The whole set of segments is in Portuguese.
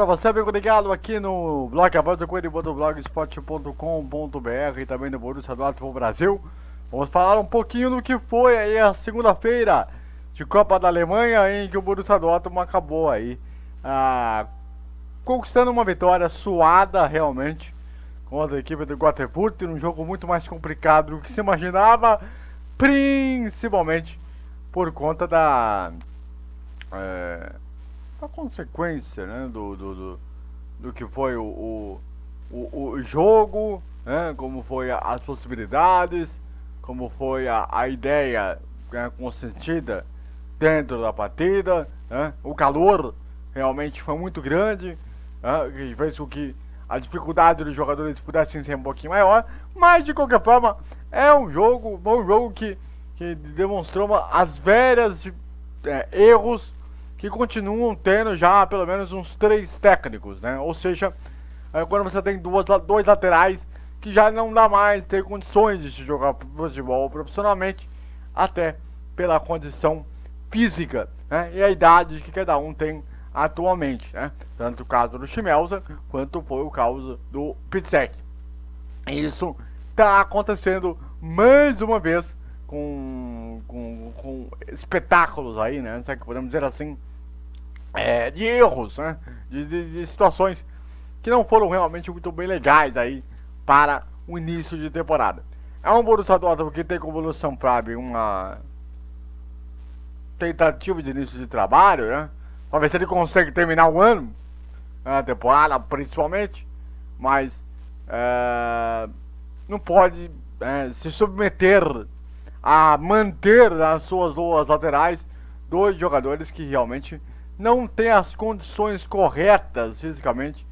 pra você, amigo ligado aqui no blog A Voz do Coelho, blogspot.com.br e também no Borussia Dortmund Brasil. Vamos falar um pouquinho do que foi aí a segunda-feira de Copa da Alemanha, em que o Borussia Dortmund acabou aí ah, conquistando uma vitória suada realmente contra a equipe do Göteborg, num jogo muito mais complicado do que se imaginava, principalmente por conta da... É, a consequência né, do, do, do, do, que foi o, o, o jogo, né, como foi as possibilidades, como foi a, a ideia né, consentida dentro da partida, né, o calor realmente foi muito grande, né, que fez com que a dificuldade dos jogadores pudessem ser um pouquinho maior, mas de qualquer forma é um jogo, um jogo que, que demonstrou as velhas é, erros que continuam tendo já pelo menos uns três técnicos, né? Ou seja, quando você tem duas, dois laterais que já não dá mais ter condições de jogar futebol profissionalmente, até pela condição física né? e a idade que cada um tem atualmente, né? Tanto o caso do Chimelza quanto foi o caso do Pitsek. Isso está acontecendo mais uma vez com, com, com espetáculos aí, né? Se podemos dizer assim, é, de erros, né? De, de, de, situações que não foram realmente muito bem legais aí para o início de temporada. É um Borussia Dortmund que tem como evolução Prabe uma tentativa de início de trabalho, né? Para ver se ele consegue terminar o ano, a temporada principalmente, mas é, não pode é, se submeter a manter nas suas duas laterais dois jogadores que realmente não tem as condições corretas fisicamente.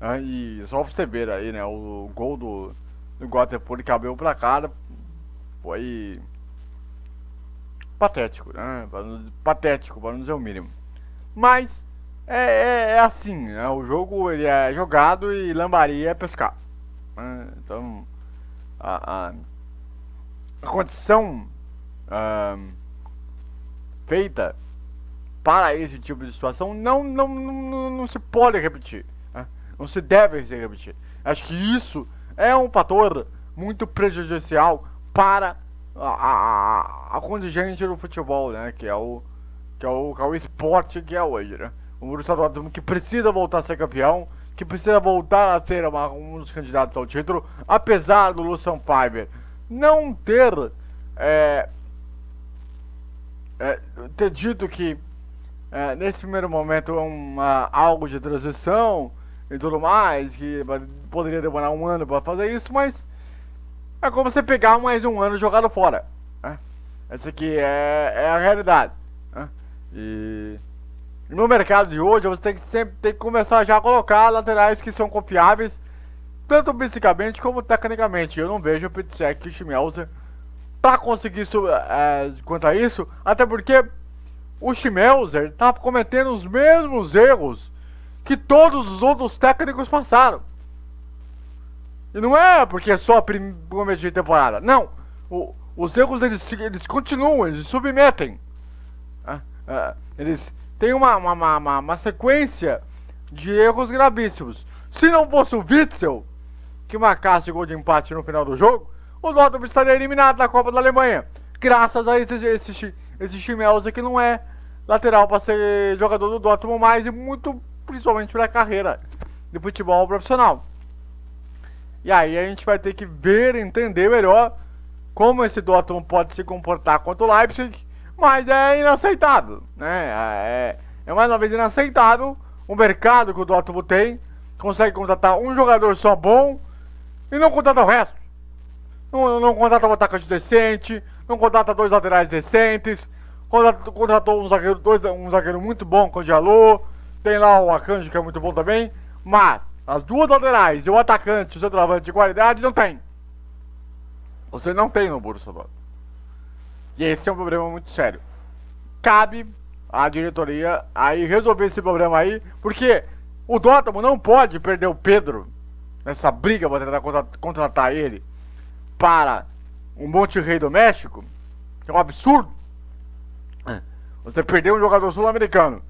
Né? E só você ver aí, né? O gol do, do Göteborg cabelo pra cara foi patético, né? Patético, para não dizer o mínimo. Mas é, é, é assim, né? O jogo ele é jogado e lambaria é pescar. Né? Então a, a, a condição uh, feita para esse tipo de situação não, não, não, não se pode repetir. Né? Não se deve se repetir. Acho que isso é um fator muito prejudicial para a, a, a contingente do futebol, né? Que é o, que é o, que é o esporte que é hoje, né? O Borussia Dortmund que precisa voltar a ser campeão, que precisa voltar a ser uma, um dos candidatos ao título, apesar do Lucian Fiber não ter é, é, ter dito que é, nesse primeiro momento uma, algo de transição e tudo mais, que poderia demorar um ano para fazer isso, mas é como você pegar mais um ano jogado fora. Né? Essa aqui é, é a realidade. Né? E no mercado de hoje você tem que sempre tem que começar já a colocar laterais que são confiáveis, tanto fisicamente como tecnicamente. Eu não vejo o Pitsek e o Schmelzer para conseguir é, quanto a isso, até porque o Schmelzer tá cometendo os mesmos erros que todos os outros técnicos passaram. E não é porque é só a primeira de temporada. Não. O, os erros eles, eles continuam, eles submetem. Ah, ah, eles têm uma, uma, uma, uma, sequência de erros gravíssimos. Se não fosse o Witzel, que marcasse gol de empate no final do jogo, o Dortmund estaria eliminado da Copa da Alemanha. Graças a esse, esse, esse Schmelzer que não é lateral para ser jogador do Dortmund mais e muito principalmente para a carreira de futebol profissional. E aí a gente vai ter que ver, entender melhor como esse Dortmund pode se comportar contra o Leipzig, mas é inaceitável, né? É, é mais uma vez inaceitável o mercado que o Dortmund tem, consegue contratar um jogador só bom e não contrata o resto. Não, não contrata um atacante decente, não contrata dois laterais decentes, Contratou um zagueiro, dois, um zagueiro muito bom com o Diallo. Tem lá o Akanji que é muito bom também. Mas as duas laterais e o atacante, o centroavante de qualidade, não tem. Você não tem no Borussia Dortmund. E esse é um problema muito sério. Cabe à diretoria aí resolver esse problema aí, porque o Dortmund não pode perder o Pedro nessa briga para tentar contratar ele para um Monte Rei do México, que é um absurdo. Você perdeu um jogador sul-americano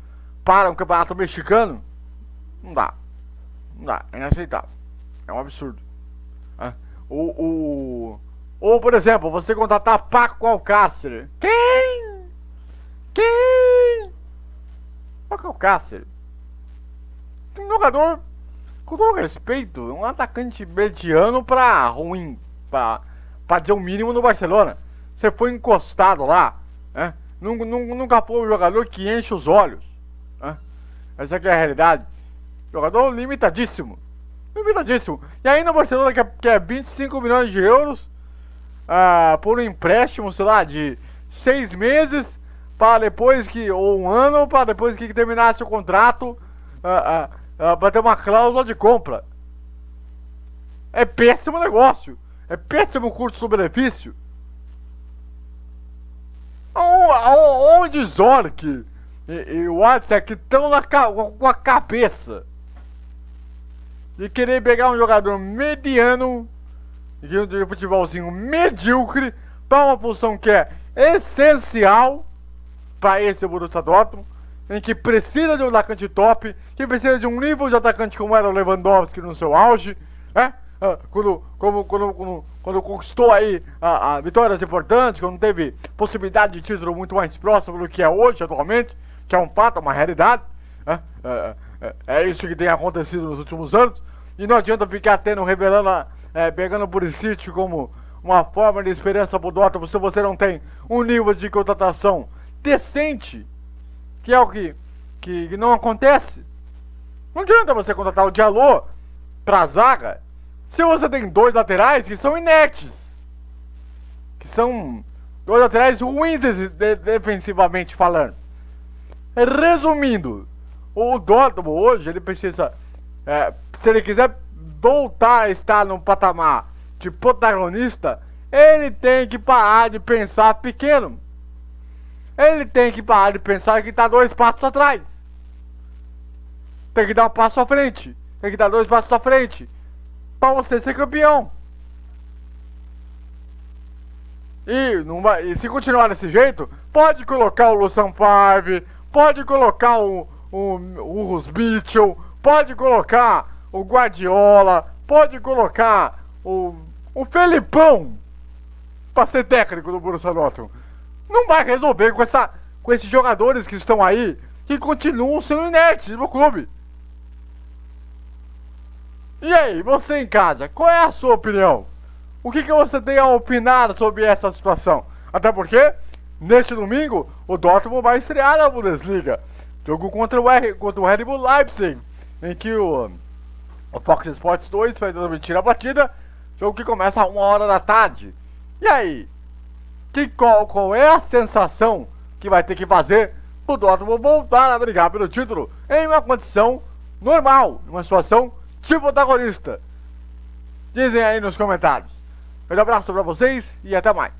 para um campeonato mexicano, Não dá. Não dá. É inaceitável. É um absurdo. Ah, o, o, ou, por exemplo, você contratar Paco Alcácer. Quem? Quem? Paco Alcácer. Um jogador, com todo respeito, um atacante mediano pra ruim. Pra, pra dizer o mínimo no Barcelona. Você foi encostado lá. Né? Nunca, nunca foi um jogador que enche os olhos. Né? Essa é a realidade. Jogador limitadíssimo. Limitadíssimo. E ainda o Barcelona quer, quer 25 milhões de euros ah, por um empréstimo, sei lá, de seis meses para depois que, ou um ano, para depois que terminasse o contrato, ah, ah, para ter uma cláusula de compra. É péssimo negócio. É péssimo custo-benefício. Onde Zork e, e o Watson estão com a cabeça de querer pegar um jogador mediano de, de futebolzinho medíocre para uma posição que é essencial para esse Borussia Dortmund, em que precisa de um atacante top, que precisa de um nível de atacante como era o Lewandowski no seu auge, né? Ah, quando, como, quando, quando, quando conquistou aí a, a, vitórias importantes, quando teve possibilidade de título muito mais próximo do que é hoje, atualmente, que é um fato, uma realidade. Né? É, é, é, isso que tem acontecido nos últimos anos. E não adianta ficar tendo, revelando, é, pegando por sítio como uma forma de esperança pro Dortmund se você não tem um nível de contratação decente, que é o que, que, que não acontece. Não adianta você contratar o Diallo pra zaga se você tem dois laterais que são inertes. Que são dois laterais ruins de, de, defensivamente falando. Resumindo, o Dortmund hoje ele precisa é, se ele quiser voltar a estar num patamar de protagonista, ele tem que parar de pensar pequeno. Ele tem que parar de pensar que está dois passos atrás. Tem que dar um passo à frente. Tem que dar dois passos à frente. Para você ser campeão. E, não vai, e se continuar desse jeito, pode colocar o Lucian Favre, pode colocar o, o, o Rus Mitchell, pode colocar o Guardiola, pode colocar o, o Felipão para ser técnico do Borussia Dortmund. Não vai resolver com, essa, com esses jogadores que estão aí, que continuam sendo inertes no clube. E aí, você em casa, qual é a sua opinião? O que, que você tem a opinar sobre essa situação? Até porque, neste domingo, o Dortmund vai estrear na Bundesliga. Jogo contra o, R, contra o Red Bull Leipzig, em que o o Fox Sports 2 vai transmitir a partida. Jogo que começa a uma hora da tarde. E aí? Que, qual, qual é a sensação que vai ter que fazer o Dortmund voltar a brigar pelo título em uma condição normal, uma situação tipo protagonista? Dizem aí nos comentários. Um abraço para vocês e até mais.